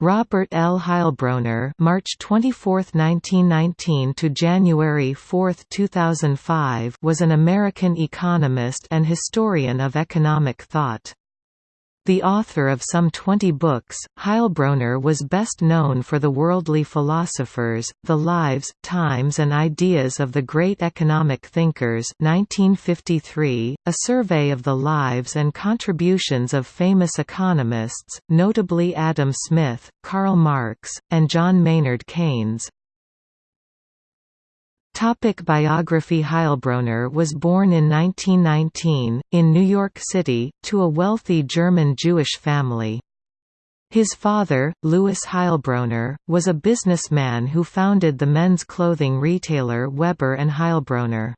Robert L. Heilbroner March 24, 1919 to January 4, 2005 was an American economist and historian of economic thought. The author of some 20 books, Heilbroner was best known for The Worldly Philosophers, The Lives, Times and Ideas of the Great Economic Thinkers 1953, a survey of the lives and contributions of famous economists, notably Adam Smith, Karl Marx, and John Maynard Keynes. Topic biography Heilbroner was born in 1919, in New York City, to a wealthy German Jewish family. His father, Louis Heilbroner, was a businessman who founded the men's clothing retailer Weber and Heilbroner.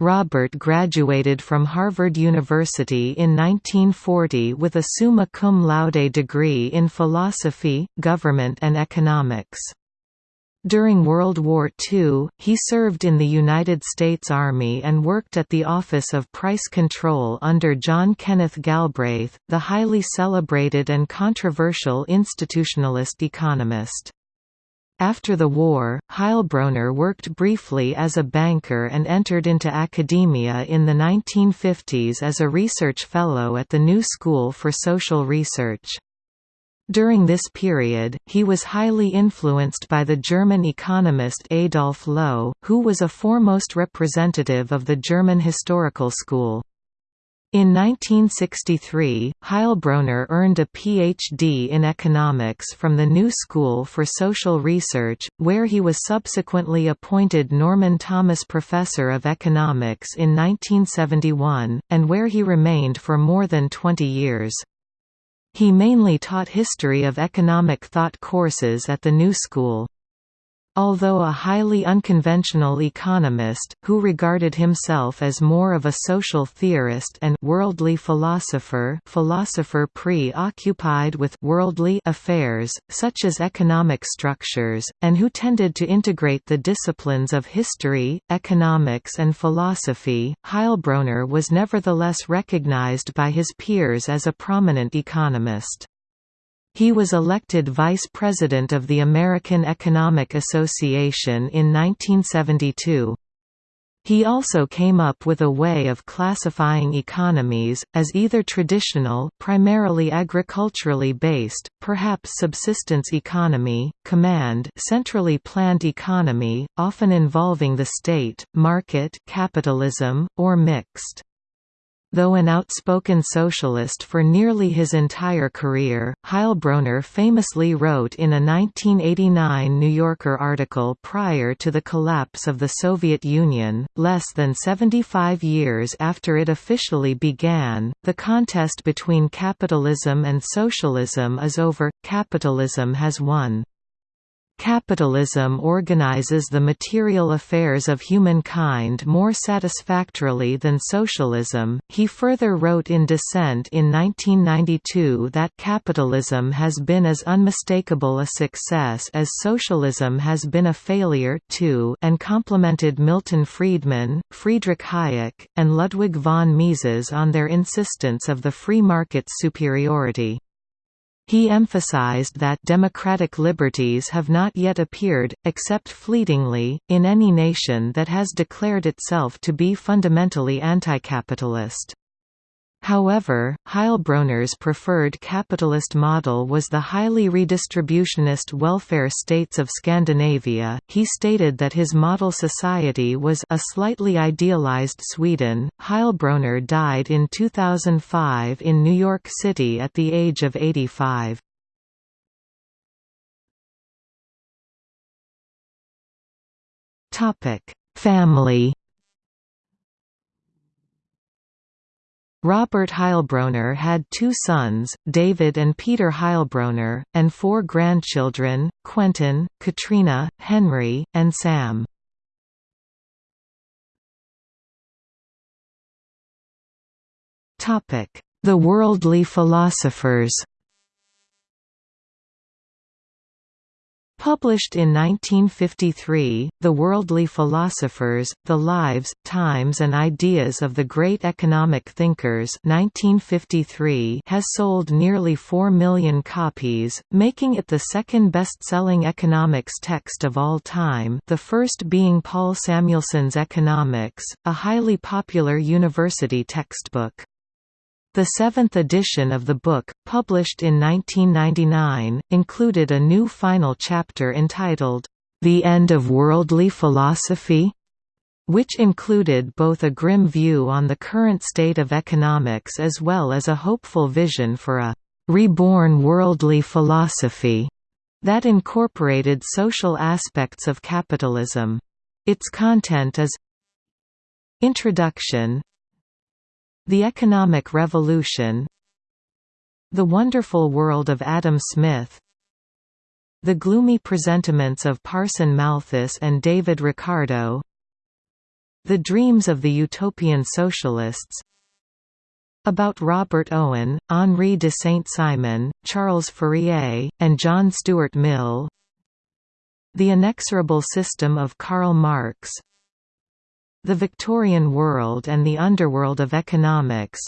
Robert graduated from Harvard University in 1940 with a summa cum laude degree in philosophy, government and economics. During World War II, he served in the United States Army and worked at the Office of Price Control under John Kenneth Galbraith, the highly celebrated and controversial institutionalist economist. After the war, Heilbroner worked briefly as a banker and entered into academia in the 1950s as a research fellow at the New School for Social Research. During this period, he was highly influenced by the German economist Adolph Lowe, who was a foremost representative of the German historical school. In 1963, Heilbroner earned a Ph.D. in economics from the New School for Social Research, where he was subsequently appointed Norman Thomas Professor of Economics in 1971, and where he remained for more than 20 years. He mainly taught history of economic thought courses at the New School. Although a highly unconventional economist, who regarded himself as more of a social theorist and worldly philosopher philosopher preoccupied with worldly affairs, such as economic structures, and who tended to integrate the disciplines of history, economics and philosophy, Heilbroner was nevertheless recognized by his peers as a prominent economist. He was elected vice president of the American Economic Association in 1972. He also came up with a way of classifying economies, as either traditional primarily agriculturally based, perhaps subsistence economy, command centrally planned economy, often involving the state, market capitalism, or mixed. Though an outspoken socialist for nearly his entire career, Heilbroner famously wrote in a 1989 New Yorker article prior to the collapse of the Soviet Union, less than 75 years after it officially began, the contest between capitalism and socialism is over, capitalism has won. Capitalism organizes the material affairs of humankind more satisfactorily than socialism. He further wrote in Dissent in 1992 that capitalism has been as unmistakable a success as socialism has been a failure too, and complimented Milton Friedman, Friedrich Hayek, and Ludwig von Mises on their insistence of the free market's superiority. He emphasized that democratic liberties have not yet appeared, except fleetingly, in any nation that has declared itself to be fundamentally anti-capitalist. However, Heilbroner's preferred capitalist model was the highly redistributionist welfare states of Scandinavia. He stated that his model society was a slightly idealized Sweden. Heilbroner died in 2005 in New York City at the age of 85. Topic: Family Robert Heilbroner had two sons, David and Peter Heilbroner, and four grandchildren, Quentin, Katrina, Henry, and Sam. The worldly philosophers Published in 1953, The Worldly Philosophers, The Lives, Times and Ideas of the Great Economic Thinkers 1953 has sold nearly 4 million copies, making it the second best-selling economics text of all time the first being Paul Samuelson's Economics, a highly popular university textbook. The seventh edition of the book, published in 1999, included a new final chapter entitled, The End of Worldly Philosophy? which included both a grim view on the current state of economics as well as a hopeful vision for a reborn worldly philosophy that incorporated social aspects of capitalism. Its content is Introduction the Economic Revolution The Wonderful World of Adam Smith The Gloomy Presentiments of Parson Malthus and David Ricardo The Dreams of the Utopian Socialists about Robert Owen, Henri de Saint-Simon, Charles Fourier, and John Stuart Mill The Inexorable System of Karl Marx the Victorian World and the Underworld of Economics.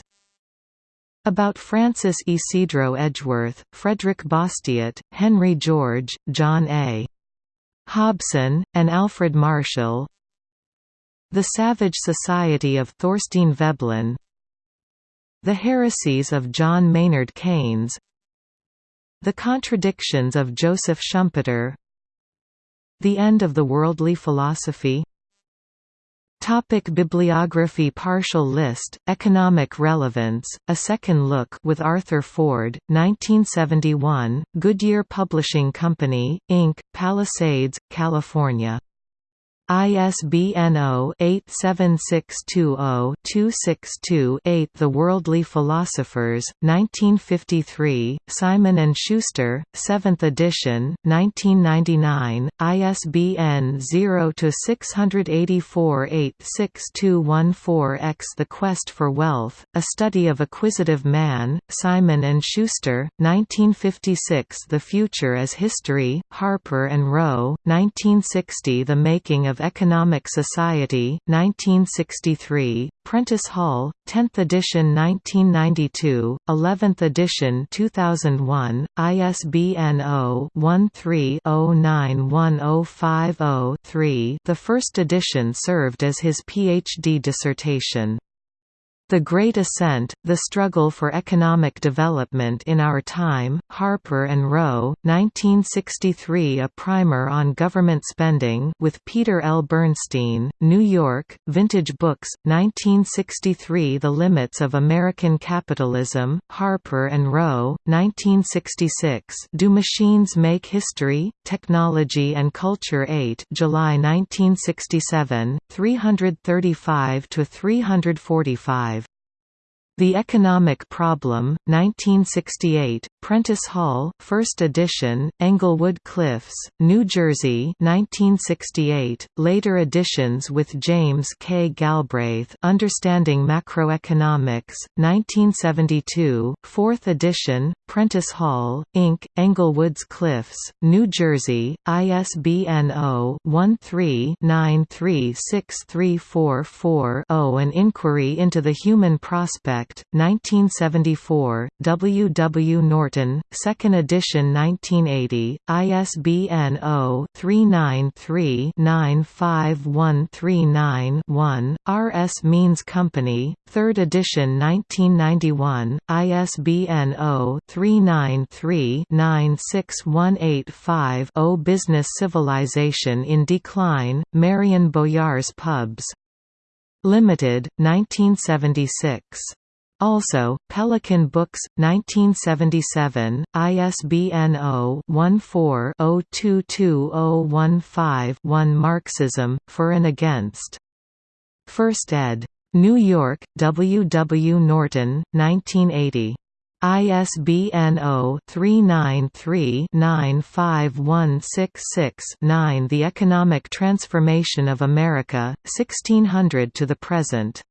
About Francis Ysidro Edgeworth, Frederick Bastiat, Henry George, John A. Hobson, and Alfred Marshall. The Savage Society of Thorstein Veblen. The Heresies of John Maynard Keynes. The Contradictions of Joseph Schumpeter. The End of the Worldly Philosophy Topic Bibliography Partial list, Economic relevance, A Second Look with Arthur Ford, 1971, Goodyear Publishing Company, Inc., Palisades, California ISBN 0-87620-262-8 The Worldly Philosophers, 1953, Simon & Schuster, 7th edition, 1999, ISBN 0-684-86214-X The Quest for Wealth, A Study of Acquisitive Man, Simon & Schuster, 1956 The Future as History, Harper & Row, 1960 The Making of of Economic Society, 1963, Prentice Hall, 10th edition 1992, 11th edition 2001, ISBN 0-13-091050-3 The first edition served as his PhD dissertation. The Great Ascent, The Struggle for Economic Development in Our Time, Harper and Row, 1963 A Primer on Government Spending with Peter L. Bernstein, New York, Vintage Books, 1963 The Limits of American Capitalism, Harper and Row, 1966 Do Machines Make History? Technology and Culture 8 July 1967, 335–345 the Economic Problem, 1968, Prentice Hall, 1st edition, Englewood Cliffs, New Jersey 1968, later editions with James K. Galbraith Understanding Macroeconomics, 1972, 4th edition, Prentice Hall, Inc., Englewoods Cliffs, New Jersey, ISBN 0-13-936344-0 An Inquiry into the Human Prospect 1974, W. W. Norton, 2nd edition 1980, ISBN 0-393-95139-1, R. S. Means Company, 3rd edition 1991, ISBN 0-393-96185-0 Business Civilization in Decline, Marion Boyar's Pubs. Limited, 1976. Also, Pelican Books, 1977, ISBN 0-14-022015-1 Marxism, For and Against. First ed. New York, W. W. Norton, 1980. ISBN 0-393-95166-9 The Economic Transformation of America, 1600 to the Present.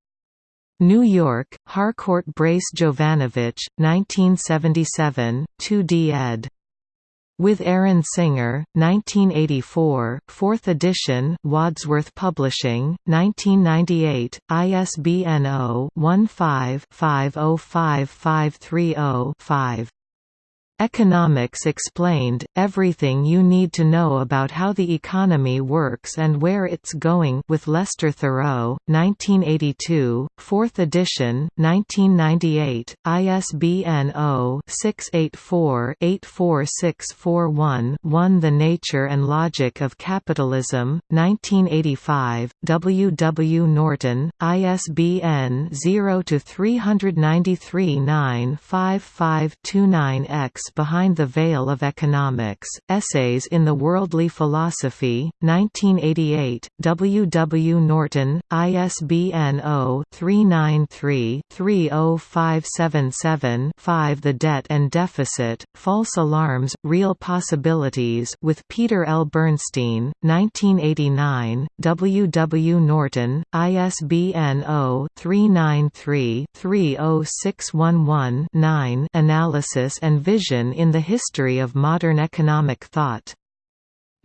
New York, Harcourt Brace Jovanovich, 1977, 2d ed. With Aaron Singer, 1984, 4th edition, Wadsworth Publishing, 1998, ISBN 0-15-505530-5. Economics Explained, Everything You Need to Know About How the Economy Works and Where It's Going with Lester Thurow, 1982, 4th edition, 1998, ISBN 0-684-84641-1 The Nature and Logic of Capitalism, 1985, W. W. Norton, ISBN 0-393 95529 X Behind the Veil of Economics, Essays in the Worldly Philosophy, 1988, W. W. Norton, ISBN 0-393-30577-5 The Debt and Deficit, False Alarms, Real Possibilities with Peter L. Bernstein, 1989, W. W. Norton, ISBN 0-393-30611-9 Analysis and Vision in the History of Modern Economic Thought.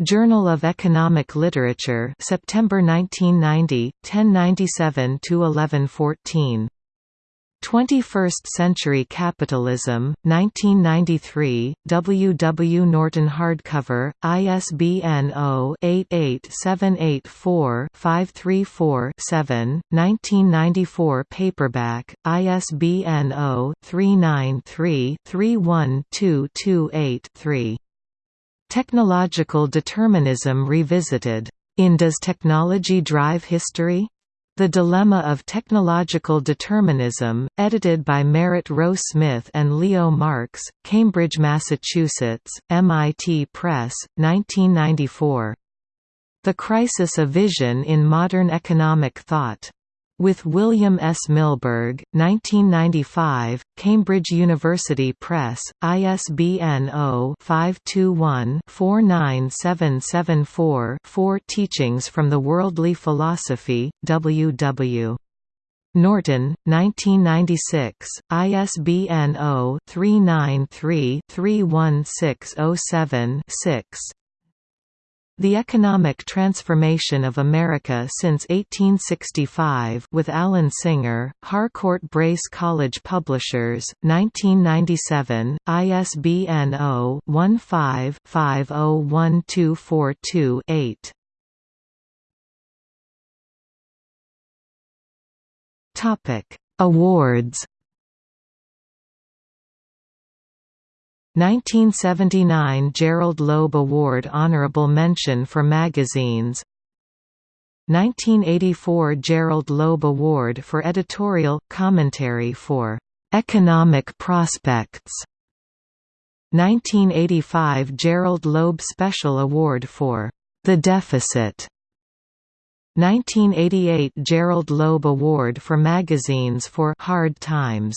Journal of Economic Literature September 1990, 1097–1114. 21st Century Capitalism, 1993, W. W. Norton Hardcover, ISBN 0-88784-534-7, 1994 Paperback, ISBN 0-393-31228-3. Technological Determinism Revisited. In Does Technology Drive History? The Dilemma of Technological Determinism, edited by Merritt Roe Smith and Leo Marx, Cambridge, Massachusetts, MIT Press, 1994. The Crisis of Vision in Modern Economic Thought with William S. Milberg, 1995, Cambridge University Press, ISBN 0-521-49774-4 Teachings from the Worldly Philosophy, W. W. Norton, 1996, ISBN 0-393-31607-6 the Economic Transformation of America Since 1865 with Alan Singer, Harcourt Brace College Publishers, 1997, ISBN 0-15-501242-8. Awards 1979 Gerald Loeb Award Honorable Mention for Magazines. 1984 Gerald Loeb Award for Editorial, Commentary for "'Economic Prospects' 1985 Gerald Loeb Special Award for "'The Deficit' 1988 Gerald Loeb Award for Magazines for "'Hard Times'